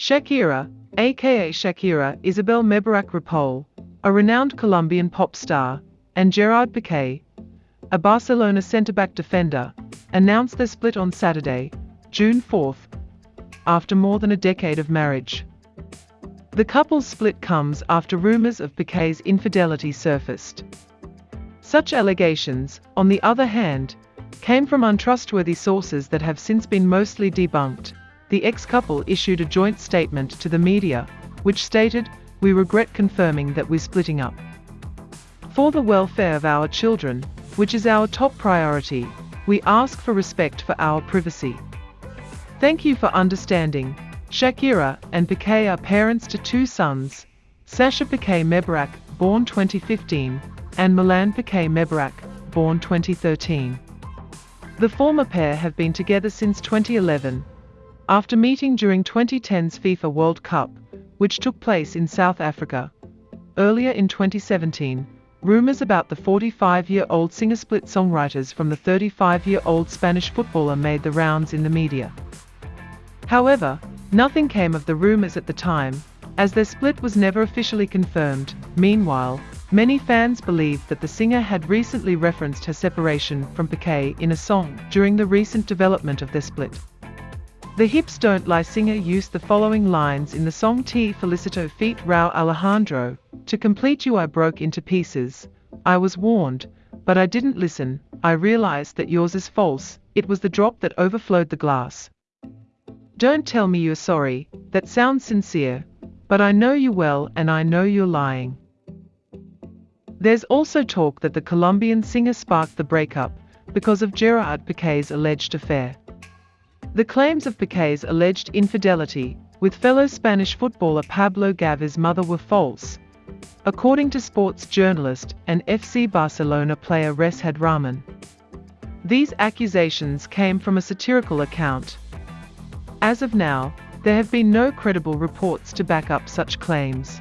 Shakira, aka Shakira Isabel Mebarak Ripoll, a renowned Colombian pop star, and Gerard Piqué, a Barcelona centre-back defender, announced their split on Saturday, June 4, after more than a decade of marriage. The couple's split comes after rumors of Piqué's infidelity surfaced. Such allegations, on the other hand, came from untrustworthy sources that have since been mostly debunked. The ex-couple issued a joint statement to the media, which stated, We regret confirming that we're splitting up. For the welfare of our children, which is our top priority, we ask for respect for our privacy. Thank you for understanding. Shakira and Piqué are parents to two sons, Sasha Piqué Mebarak, born 2015, and Milan Piqué Mebarak, born 2013. The former pair have been together since 2011, after meeting during 2010's FIFA World Cup, which took place in South Africa. Earlier in 2017, rumors about the 45-year-old singer split songwriters from the 35-year-old Spanish footballer made the rounds in the media. However, nothing came of the rumors at the time, as their split was never officially confirmed. Meanwhile, many fans believed that the singer had recently referenced her separation from Piqué in a song during the recent development of their split. The Hips Don't Lie singer used the following lines in the song Te Felicito feat Rauw Alejandro, To complete you I broke into pieces, I was warned, but I didn't listen, I realized that yours is false, it was the drop that overflowed the glass. Don't tell me you're sorry, that sounds sincere, but I know you well and I know you're lying. There's also talk that the Colombian singer sparked the breakup because of Gerard Piqué's alleged affair. The claims of Piqué's alleged infidelity with fellow Spanish footballer Pablo Gavi's mother were false, according to sports journalist and FC Barcelona player Reshad Rahman. These accusations came from a satirical account. As of now, there have been no credible reports to back up such claims.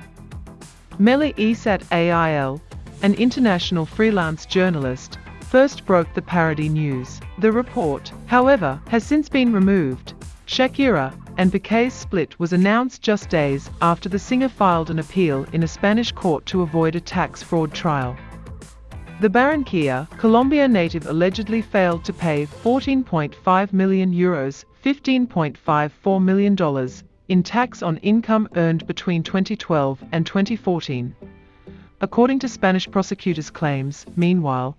Meli Esat AIL, an international freelance journalist, first broke the parody news. The report, however, has since been removed. Shakira and Piqué's split was announced just days after the singer filed an appeal in a Spanish court to avoid a tax fraud trial. The Barranquilla, Colombia native allegedly failed to pay 14.5 million euros, $15.54 million, in tax on income earned between 2012 and 2014. According to Spanish prosecutors' claims, meanwhile,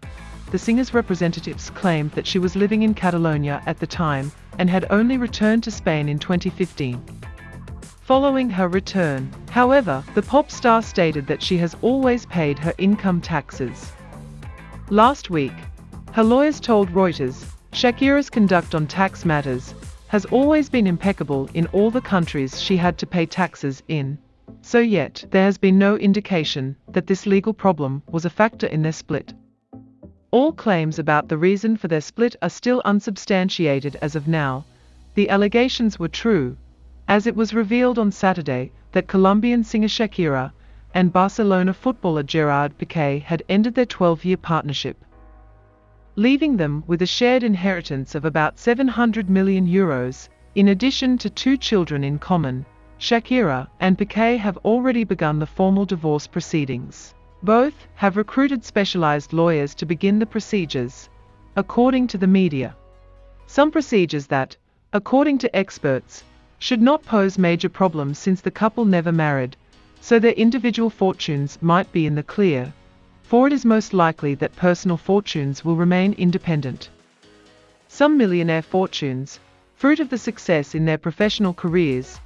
the singer's representatives claimed that she was living in Catalonia at the time and had only returned to Spain in 2015. Following her return, however, the pop star stated that she has always paid her income taxes. Last week, her lawyers told Reuters, Shakira's conduct on tax matters has always been impeccable in all the countries she had to pay taxes in. So yet, there has been no indication that this legal problem was a factor in their split. All claims about the reason for their split are still unsubstantiated as of now. The allegations were true, as it was revealed on Saturday that Colombian singer Shakira and Barcelona footballer Gerard Piqué had ended their 12-year partnership, leaving them with a shared inheritance of about 700 million euros, in addition to two children in common. Shakira and Piqué have already begun the formal divorce proceedings. Both have recruited specialized lawyers to begin the procedures, according to the media. Some procedures that, according to experts, should not pose major problems since the couple never married, so their individual fortunes might be in the clear, for it is most likely that personal fortunes will remain independent. Some millionaire fortunes, fruit of the success in their professional careers,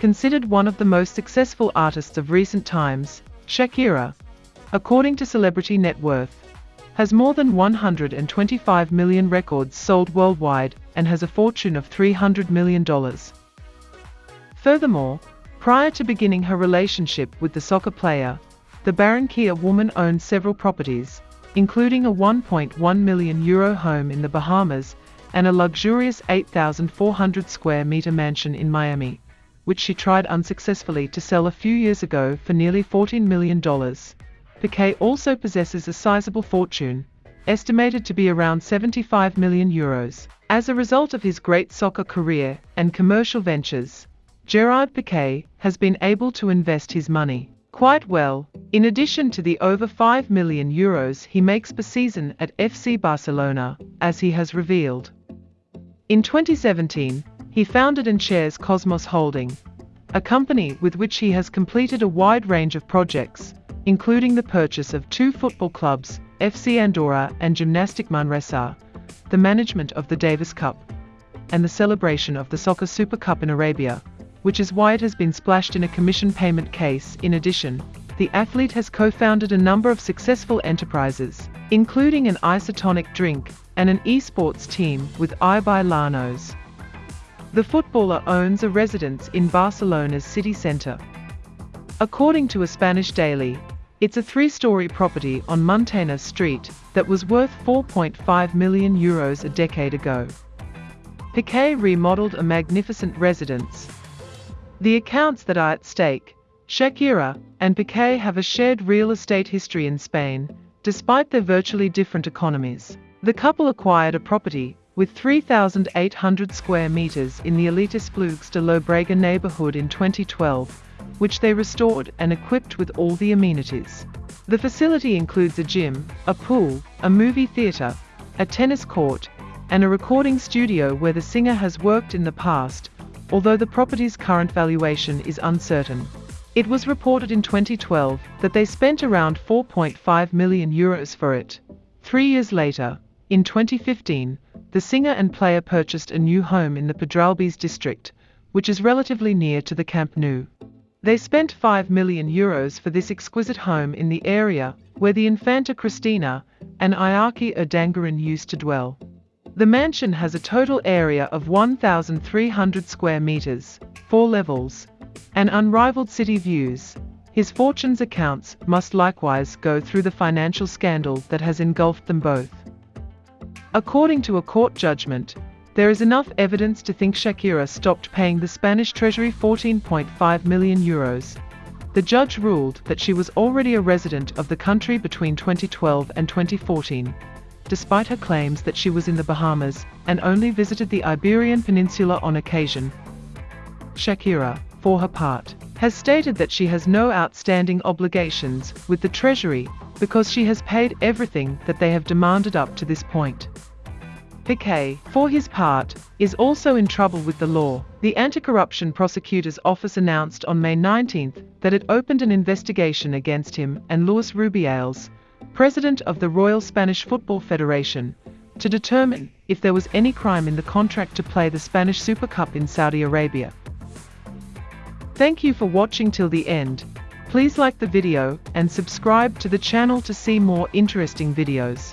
considered one of the most successful artists of recent times, Shakira, according to Celebrity Net Worth, has more than 125 million records sold worldwide and has a fortune of $300 million. Furthermore, prior to beginning her relationship with the soccer player, the Barranquilla woman owned several properties, including a 1.1 million euro home in the Bahamas and a luxurious 8,400 square meter mansion in Miami, which she tried unsuccessfully to sell a few years ago for nearly $14 million. Piqué also possesses a sizable fortune, estimated to be around 75 million euros. As a result of his great soccer career and commercial ventures, Gerard Piqué has been able to invest his money quite well, in addition to the over 5 million euros he makes per season at FC Barcelona, as he has revealed. In 2017, he founded and chairs Kosmos Holding, a company with which he has completed a wide range of projects, including the purchase of two football clubs, FC Andorra and Gymnastic Manresa, the management of the Davis Cup, and the celebration of the Soccer Super Cup in Arabia, which is why it has been splashed in a commission payment case. In addition, the athlete has co-founded a number of successful enterprises, including an isotonic drink and an esports team with Ibai Llanos. The footballer owns a residence in Barcelona's city centre. According to a Spanish daily, it's a three-story property on Muntaner Street that was worth 4.5 million euros a decade ago. Piqué remodeled a magnificent residence. The accounts that are at stake, Shakira and Piqué have a shared real estate history in Spain, despite their virtually different economies. The couple acquired a property with 3,800 square meters in the elitist Esplugues de Llobregat neighborhood in 2012, which they restored and equipped with all the amenities. The facility includes a gym, a pool, a movie theater, a tennis court, and a recording studio where the singer has worked in the past, although the property's current valuation is uncertain. It was reported in 2012 that they spent around 4.5 million euros for it. Three years later, in 2015, the singer and player purchased a new home in the Pedralbes district, which is relatively near to the Camp Nou. They spent 5 million euros for this exquisite home in the area where the Infanta Cristina and Iñaki Urdangarin used to dwell. The mansion has a total area of 1,300 square meters, four levels, and unrivaled city views. His fortune's accounts must likewise go through the financial scandal that has engulfed them both. According to a court judgment, there is enough evidence to think Shakira stopped paying the Spanish treasury 14.5 million euros. The judge ruled that she was already a resident of the country between 2012 and 2014, despite her claims that she was in the Bahamas and only visited the Iberian Peninsula on occasion. Shakira, for her part, has stated that she has no outstanding obligations with the Treasury because she has paid everything that they have demanded up to this point. Piqué, for his part, is also in trouble with the law. The Anti-Corruption Prosecutor's Office announced on May 19 that it opened an investigation against him and Luis Rubiales, president of the Royal Spanish Football Federation, to determine if there was any crime in the contract to play the Spanish Super Cup in Saudi Arabia. Thank you for watching till the end. Please like the video and subscribe to the channel to see more interesting videos.